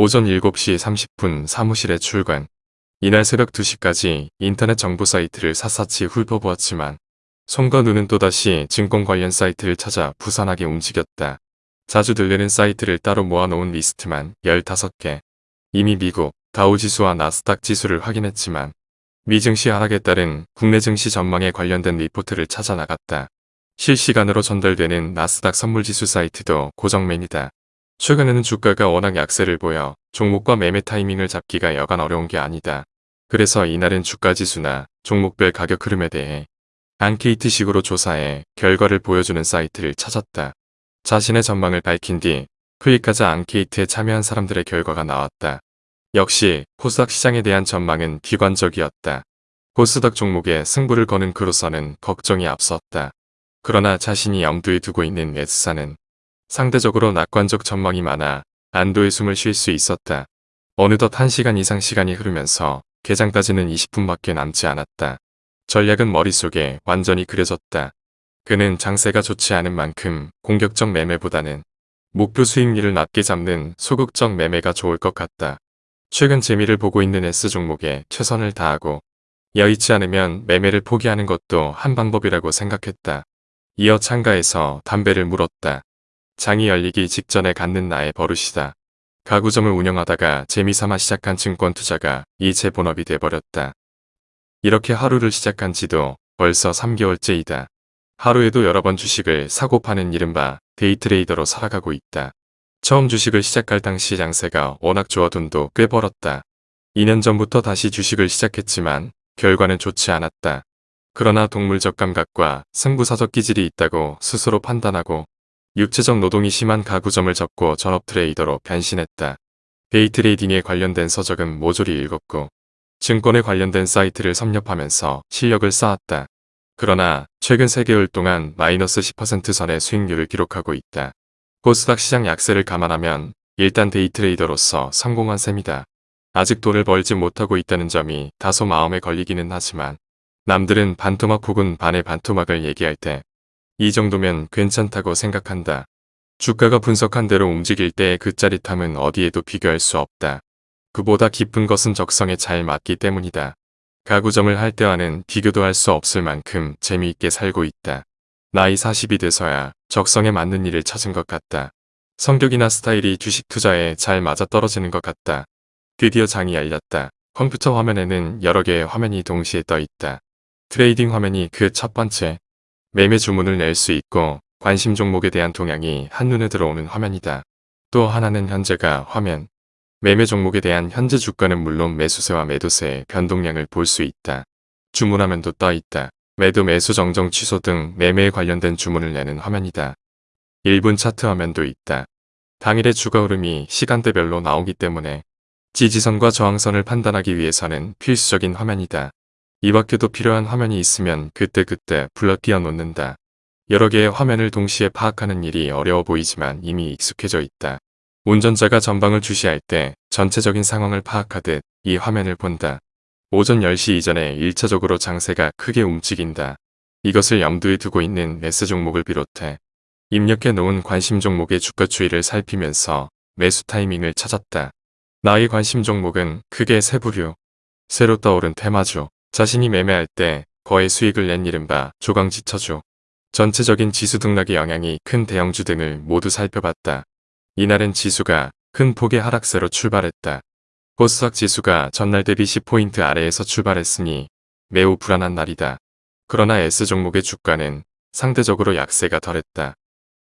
오전 7시 30분 사무실에 출근. 이날 새벽 2시까지 인터넷 정보 사이트를 샅샅이 훑어보았지만 손과 눈은 또다시 증권 관련 사이트를 찾아 부산하게 움직였다. 자주 들리는 사이트를 따로 모아놓은 리스트만 15개. 이미 미국 다우지수와 나스닥 지수를 확인했지만 미증시 하락에 따른 국내 증시 전망에 관련된 리포트를 찾아 나갔다. 실시간으로 전달되는 나스닥 선물지수 사이트도 고정 메뉴다. 최근에는 주가가 워낙 약세를 보여 종목과 매매 타이밍을 잡기가 여간 어려운 게 아니다. 그래서 이날은 주가지수나 종목별 가격 흐름에 대해 안케이트식으로 조사해 결과를 보여주는 사이트를 찾았다. 자신의 전망을 밝힌 뒤 클릭하자 안케이트에 참여한 사람들의 결과가 나왔다. 역시 코스닥 시장에 대한 전망은 비관적이었다. 코스닥 종목에 승부를 거는 그로서는 걱정이 앞섰다. 그러나 자신이 염두에 두고 있는 S사는 상대적으로 낙관적 전망이 많아 안도의 숨을 쉴 수 있었다. 어느덧 1시간 이상 시간이 흐르면서 개장까지는 20분밖에 남지 않았다. 전략은 머릿속에 완전히 그려졌다. 그는 장세가 좋지 않은 만큼 공격적 매매보다는 목표 수익률을 낮게 잡는 소극적 매매가 좋을 것 같다. 최근 재미를 보고 있는 S 종목에 최선을 다하고 여의치 않으면 매매를 포기하는 것도 한 방법이라고 생각했다. 이어 창가에서 담배를 물었다. 장이 열리기 직전에 갖는 나의 버릇이다. 가구점을 운영하다가 재미삼아 시작한 증권 투자가 이제 본업이 돼버렸다. 이렇게 하루를 시작한 지도 벌써 3개월째이다. 하루에도 여러 번 주식을 사고 파는 이른바 데이트레이더로 살아가고 있다. 처음 주식을 시작할 당시 장세가 워낙 좋아 돈도 꽤 벌었다. 2년 전부터 다시 주식을 시작했지만 결과는 좋지 않았다. 그러나 동물적 감각과 승부사적 기질이 있다고 스스로 판단하고 육체적 노동이 심한 가구점을 접고 전업 트레이더로 변신했다. 데이트레이딩에 관련된 서적은 모조리 읽었고 증권에 관련된 사이트를 섭렵하면서 실력을 쌓았다. 그러나 최근 3개월 동안 마이너스 10% 선의 수익률을 기록하고 있다. 코스닥 시장 약세를 감안하면 일단 데이트레이더로서 성공한 셈이다. 아직 돈을 벌지 못하고 있다는 점이 다소 마음에 걸리기는 하지만 남들은 반토막 혹은 반의 반토막을 얘기할 때 이 정도면 괜찮다고 생각한다. 주가가 분석한 대로 움직일 때의 그 짜릿함은 어디에도 비교할 수 없다. 그보다 깊은 것은 적성에 잘 맞기 때문이다. 가구점을 할 때와는 비교도 할 수 없을 만큼 재미있게 살고 있다. 나이 40이 돼서야 적성에 맞는 일을 찾은 것 같다. 성격이나 스타일이 주식 투자에 잘 맞아떨어지는 것 같다. 드디어 장이 열렸다. 컴퓨터 화면에는 여러 개의 화면이 동시에 떠 있다. 트레이딩 화면이 그 첫 번째. 매매 주문을 낼 수 있고 관심 종목에 대한 동향이 한눈에 들어오는 화면이다. 또 하나는 현재가 화면. 매매 종목에 대한 현재 주가는 물론 매수세와 매도세의 변동량을 볼 수 있다. 주문화면도 떠 있다. 매도 매수 정정 취소 등 매매에 관련된 주문을 내는 화면이다. 1분 차트 화면도 있다. 당일의 주가 흐름이 시간대별로 나오기 때문에 지지선과 저항선을 판단하기 위해서는 필수적인 화면이다. 이 밖에도 필요한 화면이 있으면 그때그때 불러 끼워 놓는다. 여러 개의 화면을 동시에 파악하는 일이 어려워 보이지만 이미 익숙해져 있다. 운전자가 전방을 주시할 때 전체적인 상황을 파악하듯 이 화면을 본다. 오전 10시 이전에 1차적으로 장세가 크게 움직인다. 이것을 염두에 두고 있는 매수 종목을 비롯해 입력해 놓은 관심 종목의 주가 추이를 살피면서 매수 타이밍을 찾았다. 나의 관심 종목은 크게 세 부류. 새로 떠오른 테마주. 자신이 매매할 때 거의 수익을 낸 이른바 조강지처주. 전체적인 지수 등락의 영향이 큰 대형주 등을 모두 살펴봤다. 이날은 지수가 큰 폭의 하락세로 출발했다. 코스닥 지수가 전날 대비 10포인트 아래에서 출발했으니 매우 불안한 날이다. 그러나 S 종목의 주가는 상대적으로 약세가 덜했다.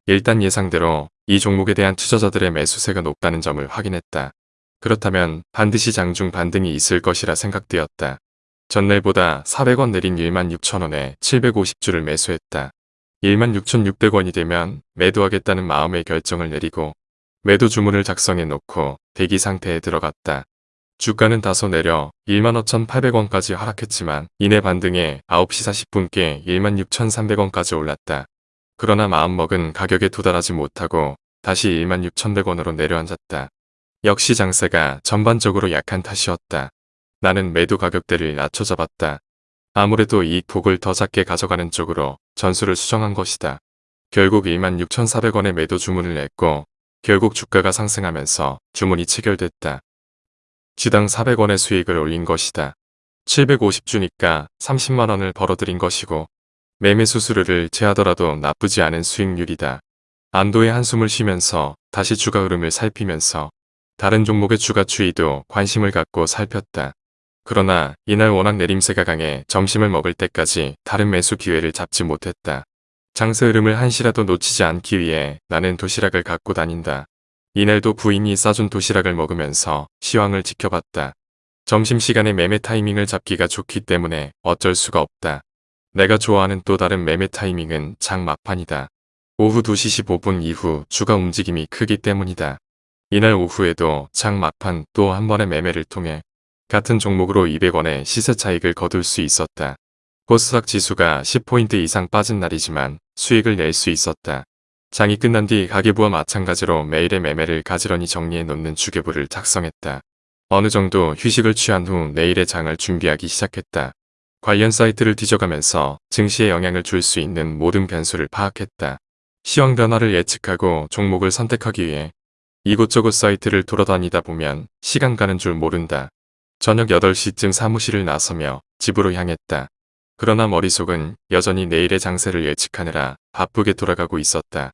일단 예상대로 이 종목에 대한 투자자들의 매수세가 높다는 점을 확인했다. 그렇다면 반드시 장중 반등이 있을 것이라 생각되었다. 전날보다 400원 내린 16,000원에 750주를 매수했다. 16,600원이 되면 매도하겠다는 마음의 결정을 내리고 매도 주문을 작성해 놓고 대기 상태에 들어갔다. 주가는 다소 내려 15,800원까지 하락했지만 이내 반등에 9시 40분께 16,300원까지 올랐다. 그러나 마음먹은 가격에 도달하지 못하고 다시 16,100원으로 내려앉았다. 역시 장세가 전반적으로 약한 탓이었다. 나는 매도 가격대를 낮춰 잡았다. 아무래도 이 폭을 더 작게 가져가는 쪽으로 전수를 수정한 것이다. 결국 26,400원의 매도 주문을 냈고 결국 주가가 상승하면서 주문이 체결됐다. 주당 400원의 수익을 올린 것이다. 750주니까 30만원을 벌어들인 것이고 매매 수수료를 제하더라도 나쁘지 않은 수익률이다. 안도의 한숨을 쉬면서 다시 주가 흐름을 살피면서 다른 종목의 주가 추이도 관심을 갖고 살폈다. 그러나 이날 워낙 내림세가 강해 점심을 먹을 때까지 다른 매수 기회를 잡지 못했다. 장세 흐름을 한시라도 놓치지 않기 위해 나는 도시락을 갖고 다닌다. 이날도 부인이 싸준 도시락을 먹으면서 시황을 지켜봤다. 점심시간에 매매 타이밍을 잡기가 좋기 때문에 어쩔 수가 없다. 내가 좋아하는 또 다른 매매 타이밍은 장 막판이다. 오후 2시 15분 이후 주가 움직임이 크기 때문이다. 이날 오후에도 장 막판 또 한 번의 매매를 통해 같은 종목으로 200원의 시세 차익을 거둘 수 있었다. 코스닥 지수가 10포인트 이상 빠진 날이지만 수익을 낼 수 있었다. 장이 끝난 뒤 가계부와 마찬가지로 매일의 매매를 가지런히 정리해 놓는 주계부를 작성했다. 어느 정도 휴식을 취한 후 내일의 장을 준비하기 시작했다. 관련 사이트를 뒤져가면서 증시에 영향을 줄 수 있는 모든 변수를 파악했다. 시황 변화를 예측하고 종목을 선택하기 위해 이곳저곳 사이트를 돌아다니다 보면 시간 가는 줄 모른다. 저녁 8시쯤 사무실을 나서며 집으로 향했다. 그러나 머릿속은 여전히 내일의 장세를 예측하느라 바쁘게 돌아가고 있었다.